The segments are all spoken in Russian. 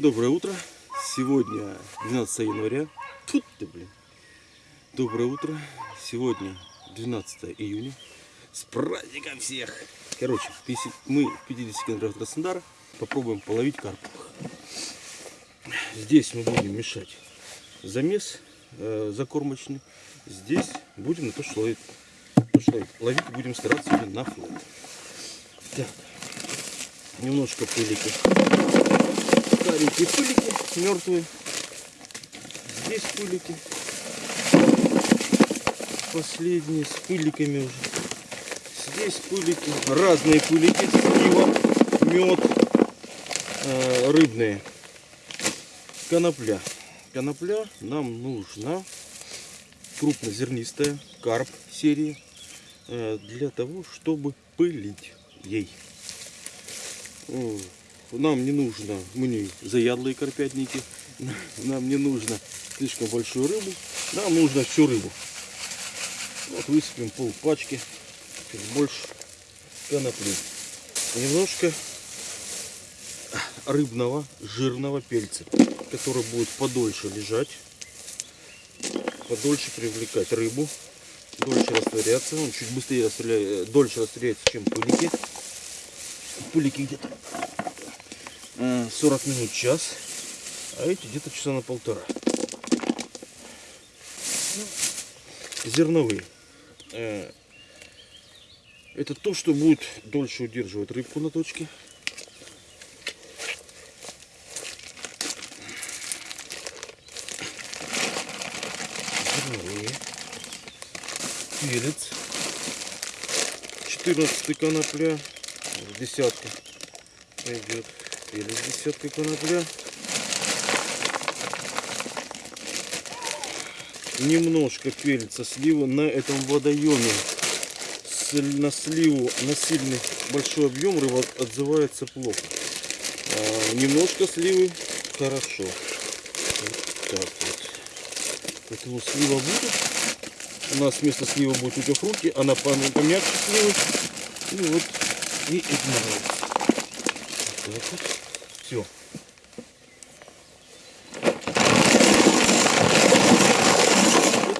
Доброе утро. Сегодня 12 января. Тут ты, блин. Доброе утро. Сегодня 12 июня. С праздником всех! Короче, 50 мы в 50 километрах от Краснодара попробуем половить карповых. Здесь мы будем мешать замес э, закормочный. Здесь будем на то, что ловить. То, что ловить будем стараться на флот. Так, немножко пылики. Старенькие пылики, мертвые. Здесь пылики. Последние с пыликами уже. Здесь пылики. Разные пылики. Слива, мед, э, рыбные. Конопля. Конопля нам нужна крупнозернистая карп серии э, для того, чтобы пылить ей. Нам не нужно, мы не заядлые карпятники, нам не нужно слишком большую рыбу, нам нужно всю рыбу. Вот высыпем пол пачки, чуть больше конопли. Немножко рыбного жирного пельца, который будет подольше лежать, подольше привлекать рыбу, дольше растворяться. Он чуть быстрее растворяет, дольше растворяется, чем пылики. Пылики где-то 40 минут, час, а эти где-то часа на полтора. Зерновые. Э, Это то, что будет дольше удерживать рыбку на точке. Зерновые. Перец. 14 конопля. Десятка пойдет. Перец десятка конопля. Немножко перца слива на этом водоеме. С- На сливу, на сильный большой объем рыба отзывается плохо. А, немножко сливы хорошо. Вот так вот. Поэтому слива будет. У нас вместо сливы будет утюфрути, она пом- помягче сливы. И вот и игнорировать. Вот так вот. Все.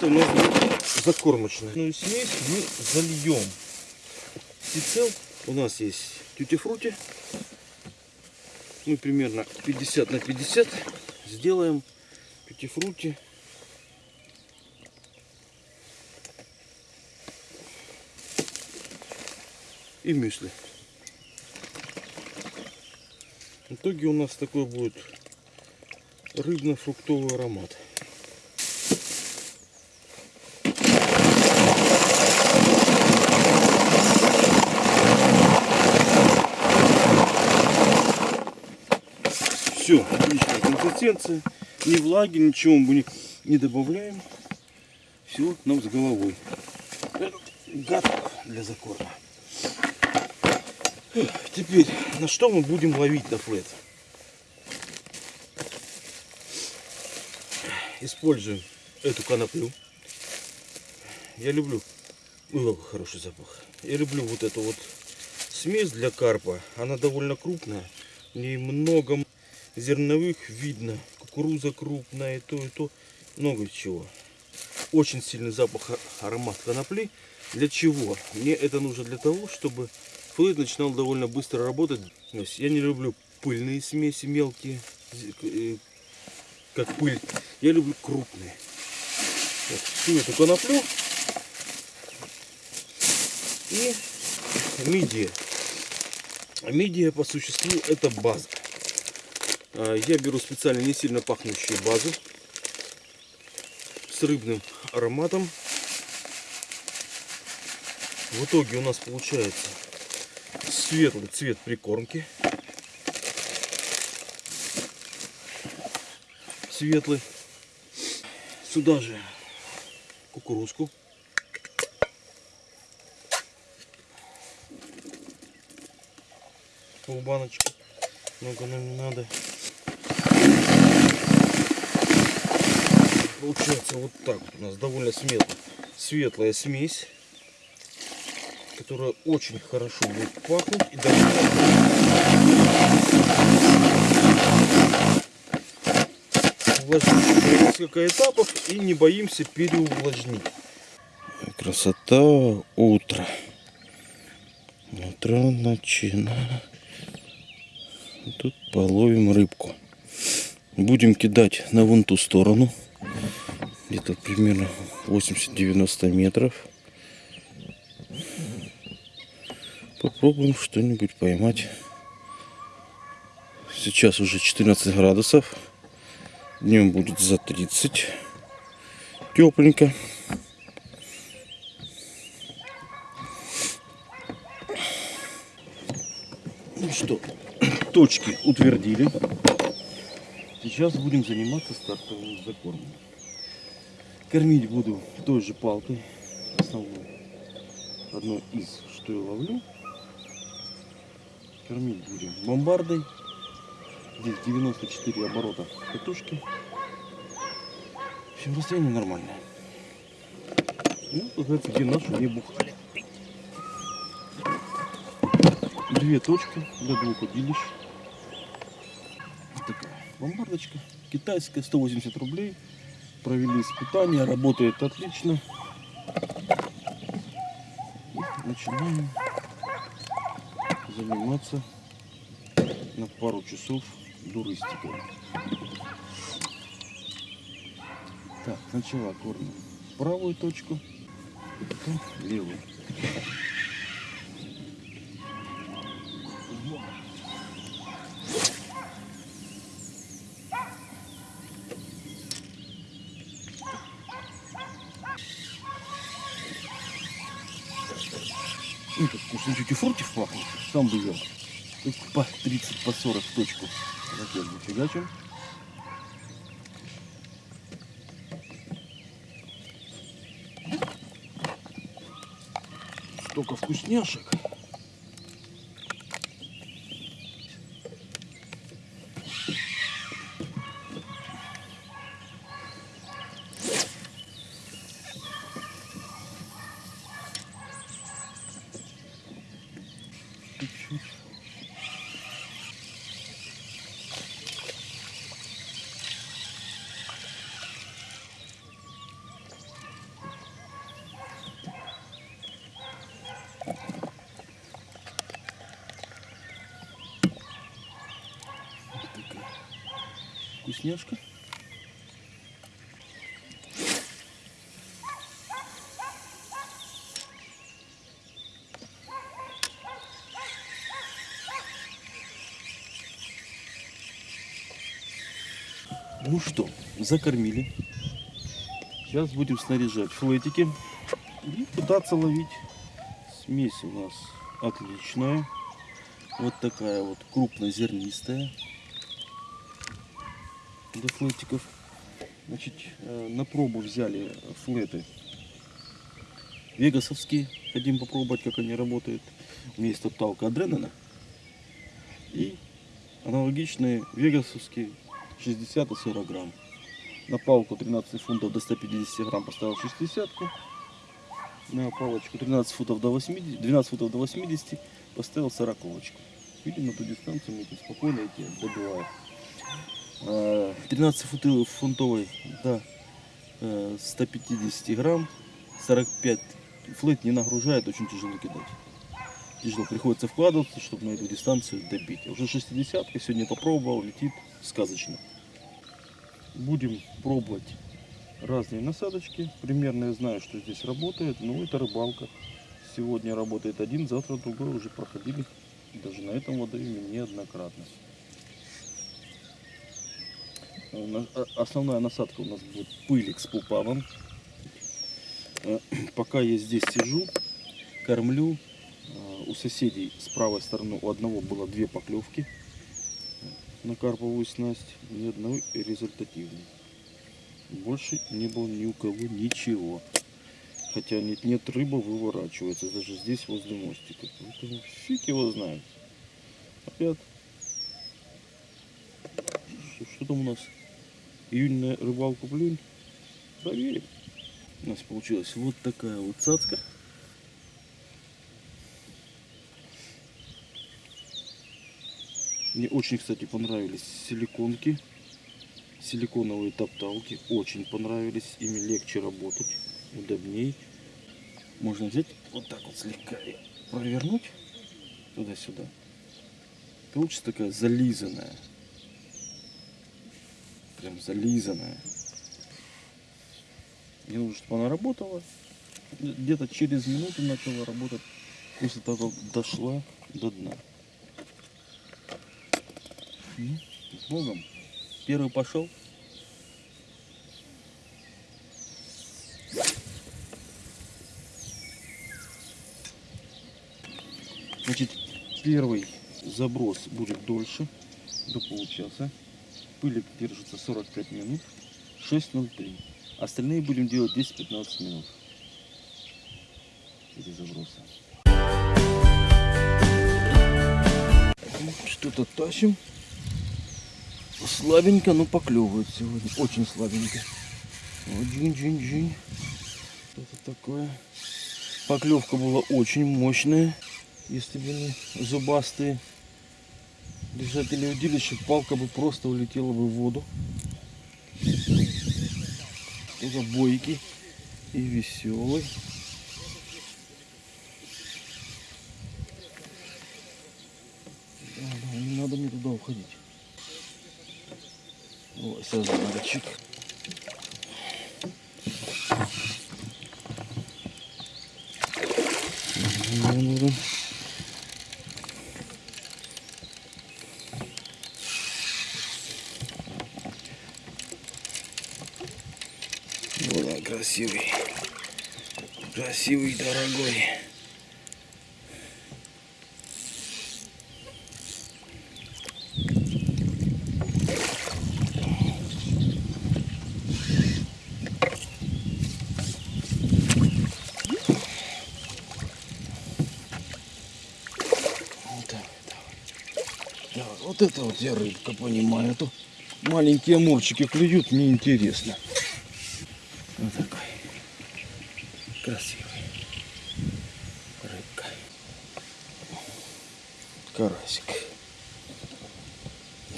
Это у нас будет закормочная. Ну смесь мы зальем. Сицел у нас есть тютифрути. Мы примерно 50 на 50 сделаем тютифрути. И мюсли. В итоге у нас такой будет рыбно-фруктовый аромат. Все, отличная консистенция. Ни влаги, ничего мы не, добавляем. Все нам с головой. Это Готово для закорма. Теперь, на что мы будем ловить на флет? Используем эту коноплю. Я люблю... Ой, какой хороший запах. Я люблю вот эту вот смесь для карпа. Она довольно крупная. В много зерновых видно. Кукуруза крупная, и то, и то. Много чего. Очень сильный запах, аромат конопли. Для чего? Мне это нужно для того, чтобы флейт начинал довольно быстро работать. Я не люблю пыльные смеси мелкие, э, как пыль. Я люблю крупные. Вот, всю эту коноплю и мидия. Мидия по существу это база. А, Я беру специально не сильно пахнущую базу с рыбным ароматом. В итоге у нас получается светлый цвет прикормки. Светлый. Сюда же кукурузку. Полбаночки. Много нам не надо. Получается вот так вот у нас довольно светлая, светлая смесь, которая очень хорошо будет пахнуть и увлажнить. Несколько этапов и не боимся переувлажнить. Красота утро. Утро начина. Тут половим рыбку. Будем кидать на вон ту сторону. Где-то примерно 80-90 метров. Попробуем что-нибудь поймать. Сейчас уже 14 градусов. Днем будет за 30. Тепленько. Ну что, точки утвердили. Сейчас будем заниматься стартовым закормом. Кормить буду той же палкой. Основной. Одной из, что я ловлю. Кормить будем бомбардой. Здесь 94 оборота катушки. В общем, расстояние нормальное. Ну, говорится, где нашу не бухали. Две точки для двух удилищ. Вот такая бомбардочка. Китайская, 180 рублей. Провели испытания, работает отлично. И начинаем заниматься на пару часов дуристикой. Так, сначала кормим правую точку, потом левую. Ну, вкусно чуть и фруктив пахнет, сам бы ел. По 30, по 40 в точку. Ракет фигачим. Столько вкусняшек. Вкусняшка. Ну что, закормили. Сейчас будем снаряжать флетики и пытаться ловить. Смесь у нас отличная. Вот такая вот крупнозернистая для флетиков. Значит, э, на пробу взяли флеты вегасовские. Хотим попробовать, как они работают. У меня есть топталка Адренена. И аналогичные вегасовские 60 и 40 грамм. На палку 13 фунтов до 150 грамм поставил 60 -ку. На палочку 13 футов до 80, 12 футов до 80 поставил 40 -очку. Видимо, ту дистанцию мы спокойно эти добиваем. А, 13 футов фунтовой до э, 150 грамм. 45 флет не нагружает, очень тяжело кидать. Тяжело приходится вкладываться, чтобы на эту дистанцию добить. Уже 60 сегодня попробовал, летит сказочно. Будем пробовать разные насадочки. Примерно я знаю, что здесь работает, но это рыбалка. Сегодня работает один, завтра другой уже проходили. Даже на этом водоеме неоднократно. На- а- Основная насадка у нас будет пылик с пупавом. Э, Пока я здесь сижу, кормлю. У соседей с правой стороны у одного было две поклевки на карповую снасть, ни одной результативной. Больше не было ни у кого ничего. Хотя нет, нет, рыба выворачивается даже здесь возле мостика. Поэтому фиг его знает. Опять. Что, что там у нас? Июньная рыбалку плюнь. Проверим. У нас получилась вот такая вот цацка. Мне очень, кстати, понравились силиконки. Силиконовые топталки очень понравились. Ими легче работать, удобней. Можно взять вот так вот слегка и провернуть туда-сюда. Получится такая зализанная. Прям зализанная. Мне нужно, чтобы она работала. Где-то через минуту начала работать. После того, как дошла до дна. Ну, с Богом. Первый пошел. Значит, первый заброс будет дольше, до получаса. Пылик держится 45 минут, 6.03. Остальные будем делать 10-15 минут. Эти забросы. Что-то тащим. Слабенько, но поклевывает сегодня. Очень слабенько. Вот джинь-джинь-джинь. Это такое. Поклевка была очень мощная. Если бы не зубастые держатели удилища, палка бы просто улетела бы в воду. Это бойкий и веселый. Да, да, не надо мне туда уходить. Ой, сазанчик. Нужен. Он красивый. Красивый, дорогой. Вот это вот я рыбка понимаю. А то маленькие амурчики клюют, мне интересно. Вот такой. Красивый. Рыбка. Карасик.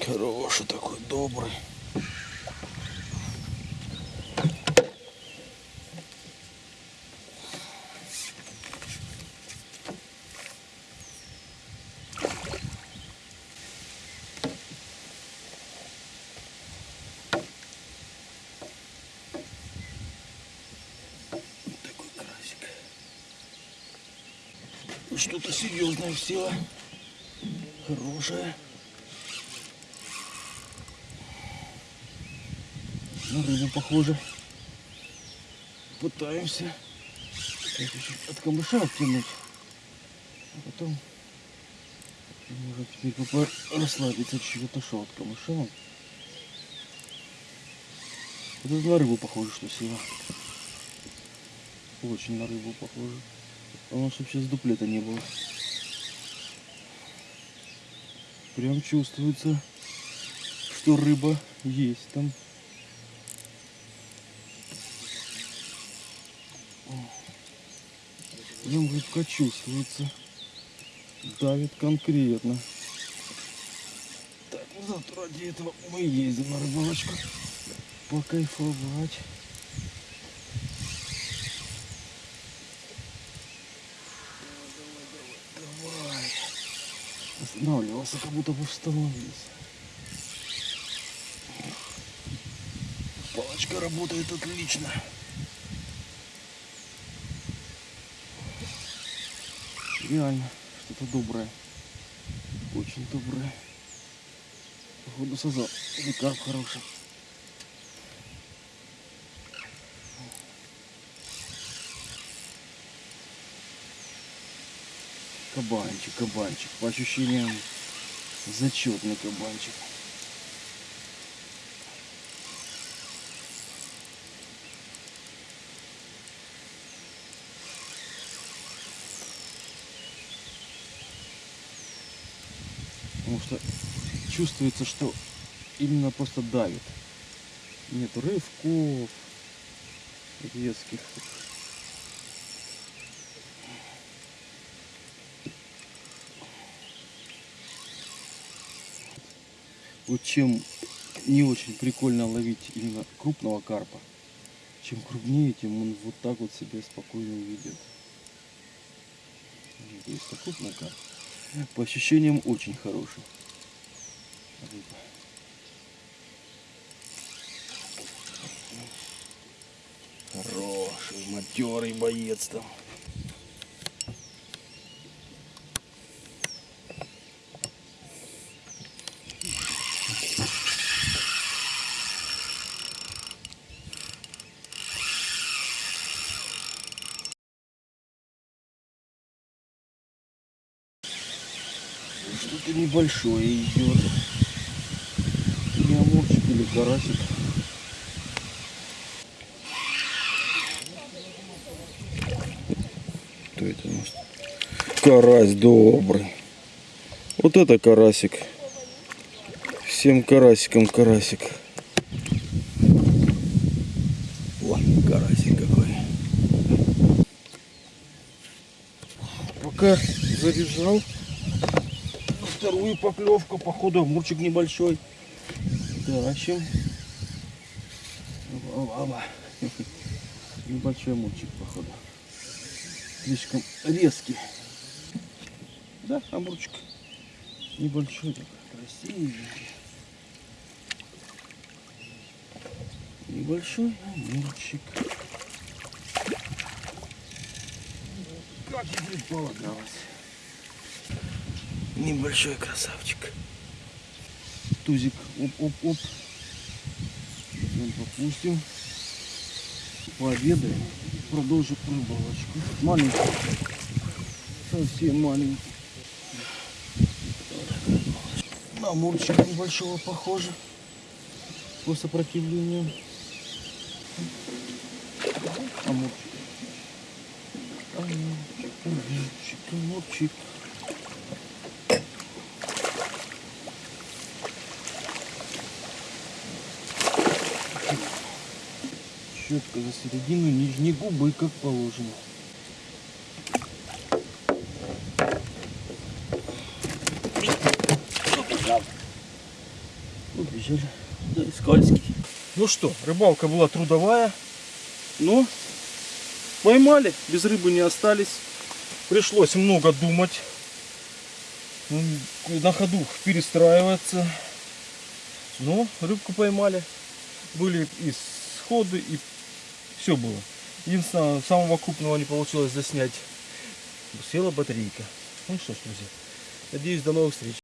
Хороший такой, добрый. Что-то серьезное села. Хорошее. На рыбу похоже. Пытаемся. От камыша оттянуть. А потом может теперь попро- расслабиться чуть отошел от камыша. Это на рыбу похоже, что сила. Очень на рыбу похоже. Потому что сейчас дуплета не было. Прям чувствуется, что рыба есть там. Прям рыбка чувствуется. Давит конкретно. Так, завтра ради этого мы ездим на рыбалочку. Покайфовать. Останавливался, как будто бы остановился. Палочка работает отлично. Реально, что-то доброе. Очень доброе. Походу сазал. Или карп хороший. Кабанчик, кабанчик. По ощущениям, зачетный кабанчик. Потому что чувствуется, что именно просто давит. Нет рывков резких. Вот чем не очень прикольно ловить именно крупного карпа. Чем крупнее, тем он вот так вот себя спокойно ведет. То есть крупный карп. По ощущениям очень хороший. Хороший, матерый боец там. Что-то небольшое идет. Не амурчик или карасик. Кто это у нас? Карась добрый. Вот это карасик. Всем карасикам карасик. О, карасик какой. Пока заряжал вторую поклевку, походу мурчик небольшой. Тащим. Оба. Небольшой мурчик, походу. Слишком резкий. Да, амурчик. Небольшой такой, красивенький. Небольшой амурчик. Как и предполагалось. Небольшой красавчик. Тузик. Оп-оп-оп. Попустим. Пообедаем. Продолжим рыбалочку. Маленький. Совсем маленький. На мурчика небольшого похоже. По сопротивлению. Амурчик. Амурчик, амурчик. Четко за середину нижней губы, как положено. Убежали. Да, и скользкий. Ну что, рыбалка была трудовая, но поймали, без рыбы не остались. Пришлось много думать, на ходу перестраиваться. Но рыбку поймали. Были и сходы, и все было. Единственное, самого крупного не получилось заснять. Села батарейка. Ну что ж, друзья, надеюсь, до новых встреч.